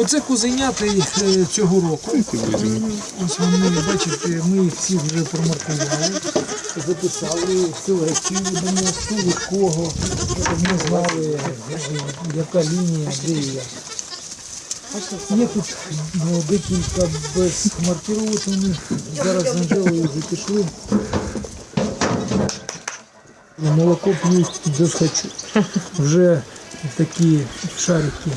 Оце кузенята е, цього року. Ось вони, бачите, ми їх всіх вже промаркували, записали, які будемо, хто від кого, щоб ми знали, яка лінія, де і як. Є тут е, декілька без маркірованих, зараз Анжелою вже пішли. Молоко п'ють без хочу. Вже такі шарики.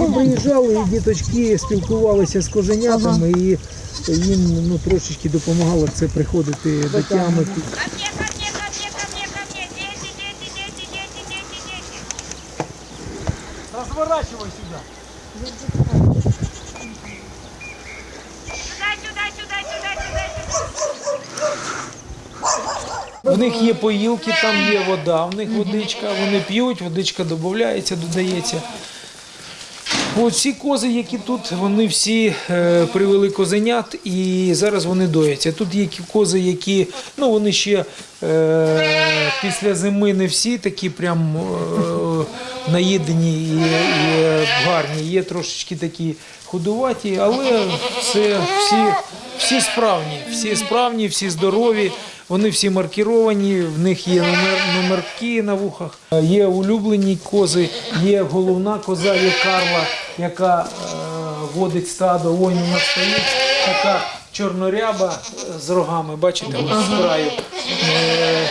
Ми приїжджали, і діточки спілкувалися з коженятами, і їм ну, трошечки допомагало це приходити до тями. Сюда, сюда. В них є поїлки, там є вода, в них водичка, вони п'ють, водичка додається, додається. От ці кози, які тут, вони всі е, привели козенят і зараз вони дояться. Тут є кози, які ну вони ще е, після зими не всі такі прям е, наїдені і, і гарні. Є трошечки такі худуваті, але це всі, всі справні, всі справні, всі здорові. Вони всі маркіровані, в них є номер, номерки на вухах. Є улюблені кози, є головна коза, є Карла, яка е, водить стадо. Ось вона стоїть, така чорноряба е, з рогами, бачите, ось з краю. Е,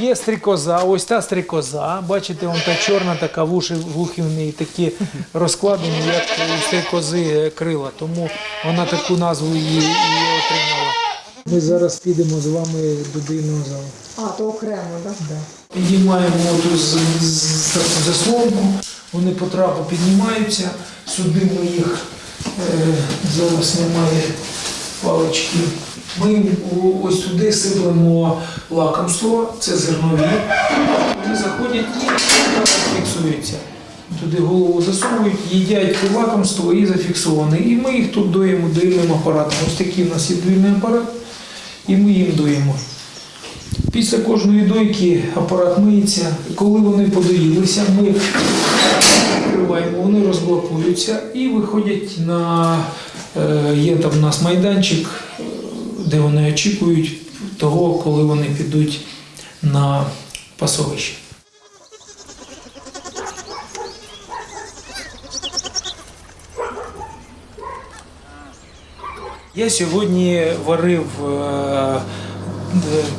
Є стрікоза, ось та стрікоза. Бачите, вон та чорна, така вуші, вухи в неї такі розкладені, як у стрікози крила. Тому вона таку назву її, її отримала. Ми зараз підемо з вами до дивного залу. А, то окремо, так? Піднімаємо оту з, з, таку заслонку, вони по трапу піднімаються, сюди ми їх е, зараз немає палички. Ми ось туди сиплемо лакомство, це зернові. Вони заходять і фіксуються. Туди голову засовують, їдять те лакомство і зафіксоване. І ми їх тут доїмо доїльним апаратом. Ось такий у нас є доїльний апарат, і ми їм доїмо. Після кожної дойки апарат миється. Коли вони подоїлися, ми відкриваємо, вони розблокуються і виходять на е, є там у нас майданчик, е, де вони очікують того, коли вони підуть на пасовище. Я сьогодні варив е,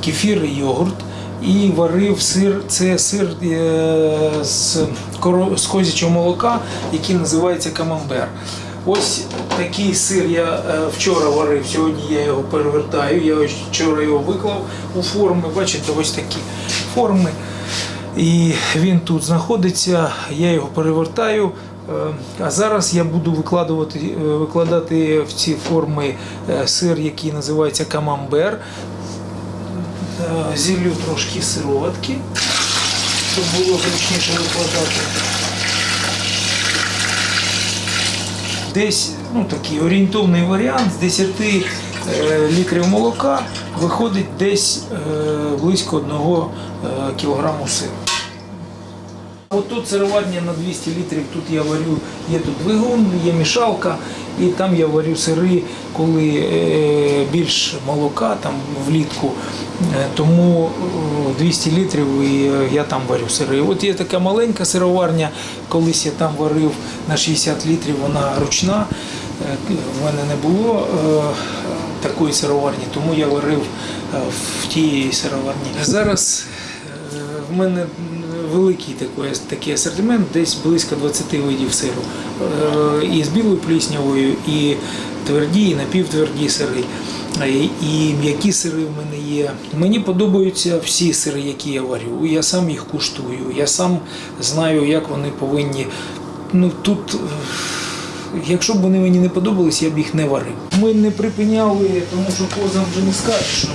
кефір і йогурт і варив сир. Це сир е, з, з козячого молока, який називається камамбер. Ось такий сир я е, вчора варив, сьогодні я його перевертаю. Я вчора його виклав у форми. Бачите, ось такі форми. І він тут знаходиться, я його перевертаю. Е, А зараз я буду е, викладати в ці форми е, сир, який називається камамбер. Е, Зіллю трошки сироватки, щоб було зручніше викладати. Десь ну, такий орієнтовний варіант з 10 е, літрів молока виходить десь е, близько 1 е, кілограму сиру. От тут сироварня на 200 літрів, тут я варю, є тут двигун, є мішалка, і там я варю сири, коли е, більш молока там влітку, Е, тому е, 200 літрів і е, я там варю сири. От є така маленька сироварня, колись я там варив на 60 літрів, вона ручна. В мене не було такої сироварні, тому я варив в тій сироварні. Зараз в мене великий такий, такий асортимент, десь близько 20 видів сиру. Е, І з білою пліснявою, і тверді, і напівтверді сири. Е, І м'які сири в мене є. Мені подобаються всі сири, які я варю. Я сам їх куштую. Я сам знаю, як вони повинні. Ну тут, е, якщо б вони мені не подобались, я б їх не варив. Ми не припиняли, тому що козам вже не скажеш, що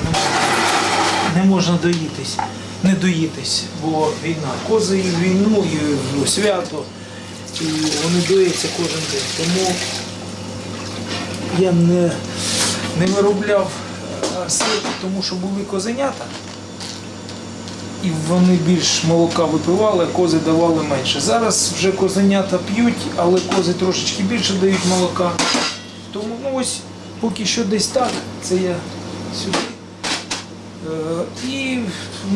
не можна доїтись, не доїтись, бо війна. Кози і в війну, і в свято, і вони доїться кожен день. Тому я не, не виробляв е, сир, тому що були козенята. і вони більш молока випивали, а кози давали менше. Зараз вже козенята п'ють, але кози трошечки більше дають молока. Тому ну, ось поки що десь так. Це я сюди. Е, І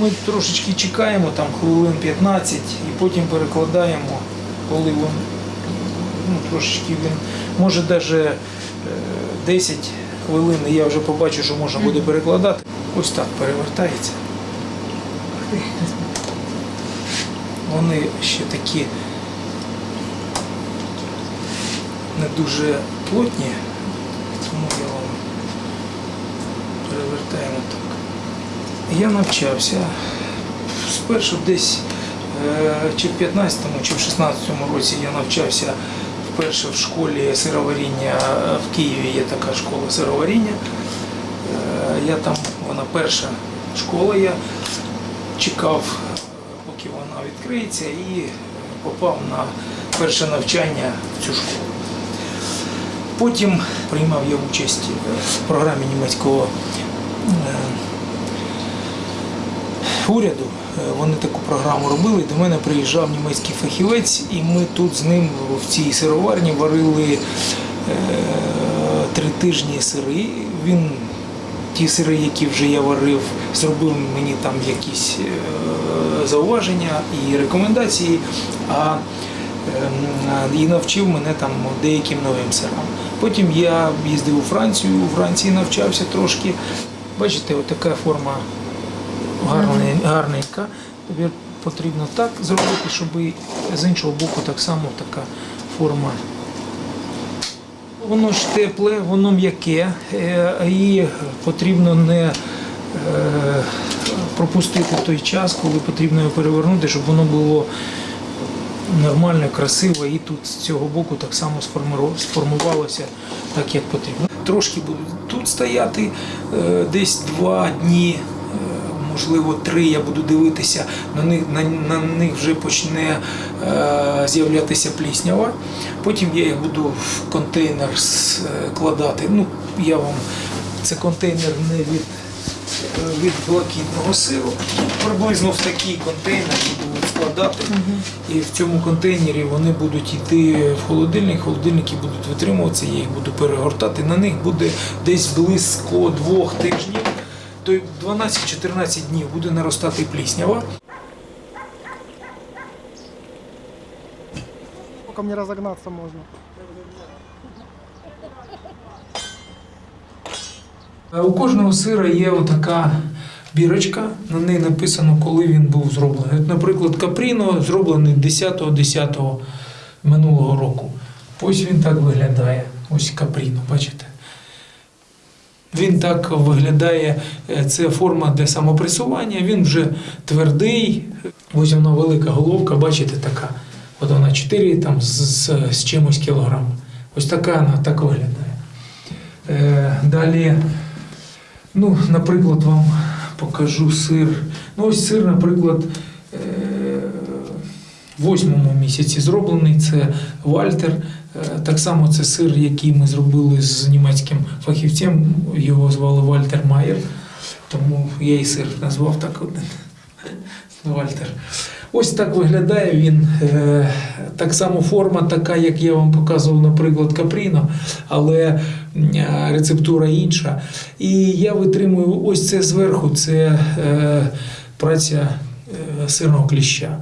ми трошечки чекаємо, там хвилин 15, і потім перекладаємо, коли він ну, трошечки він може навіть 10 хвилин, і я вже побачу, що можна буде перекладати. Ось так перевертається. Вони ще такі не дуже плотні, тому я вам перевертаємо так. Я навчався спершу десь е, чи в 15-му, чи в 16-му році я навчався вперше в школі сироваріння е, в Києві є така школа сироваріння. Е, Я там, вона перша школа, я чекав, поки вона відкриється, і попав на перше навчання в цю школу. Потім приймав я участь в програмі німецького уряду. Е, Вони таку програму робили. До мене приїжджав німецький фахівець, і ми тут з ним в цій сироварні варили е, три тижні сири. Він ті сири, які вже я варив, зробив мені там якісь е, зауваження і рекомендації. А ем, і навчив мене там деяким новим сирам. Потім я їздив у Францію, у Франції навчався трошки. Бачите, отака форма гарне- гарненька. Тобі потрібно так зробити, щоб з іншого боку так само така форма. Воно ж тепле, воно м'яке, е, і потрібно не е, пропустити той час, коли потрібно його перевернути, щоб воно було нормально, красиво, і тут з цього боку так само сформувалося так, як потрібно. Трошки будуть тут стояти, е, десь два дні, можливо, три я буду дивитися, на них, на, на них вже почне е, з'являтися пліснява. Потім я їх буду в контейнер складати. Ну, я вам це контейнер не від е, від блакитного сиру. Приблизно в такий контейнер буду складати. І в цьому контейнері вони будуть йти в холодильник, холодильники будуть витримуватися, я їх буду перегортати. На них буде десь близько двох тижнів, то 12-14 днів буде наростати пліснява. Сколько мне разогнаться можно? Е, У кожного сира є отака бірочка, на неї написано, коли він був зроблений. От, наприклад, Капріно зроблений 10.10 минулого року. Ось він так виглядає. Ось Капріно, бачите? Він так виглядає, е, це форма для самопресування, він вже твердий. Ось вона велика головка, бачите, така. От вона 4 там, з, з, з чимось кілограм. Ось така вона так виглядає. Е, далі, ну, наприклад, вам покажу сир. Ну, ось сир, наприклад, восьмому місяці зроблений. Це Вальтер. Е, Так само це сир, який ми зробили з німецьким фахівцем. Його звали Вальтер Майер. Тому я і сир назвав так один. Вальтер. Ось так виглядає він. Е, Так само форма така, як я вам показував, наприклад, Капріно, але е, рецептура інша. І я витримую ось це зверху, це праця сирного кліща.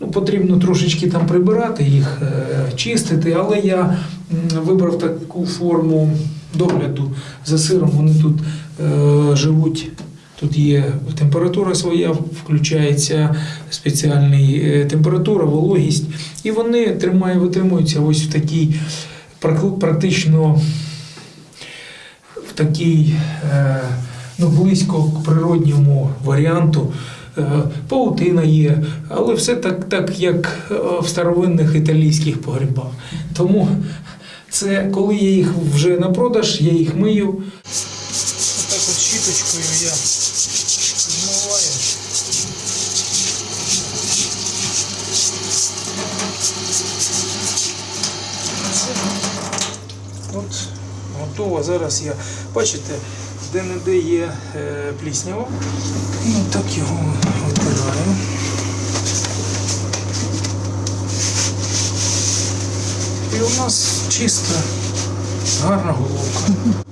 Ну, потрібно трошечки там прибирати їх, е, чистити, але я вибрав таку форму догляду за сиром. Вони тут е, живуть. Тут є температура своя, включається спеціальна температура, вологість, і вони тримають, витримуються ось в такій практично в такій е, ну, близько к природньому варіанту. Е, Паутина є, але все так, так як е, в старовинних італійських погрібах. Тому це коли я їх вже на продаж, я їх мию. Отак от щіточкою я змиваю. От готово. Зараз я, бачите, де-не-де є е, пліснява. І так його витираємо. І у нас чиста, гарна головка.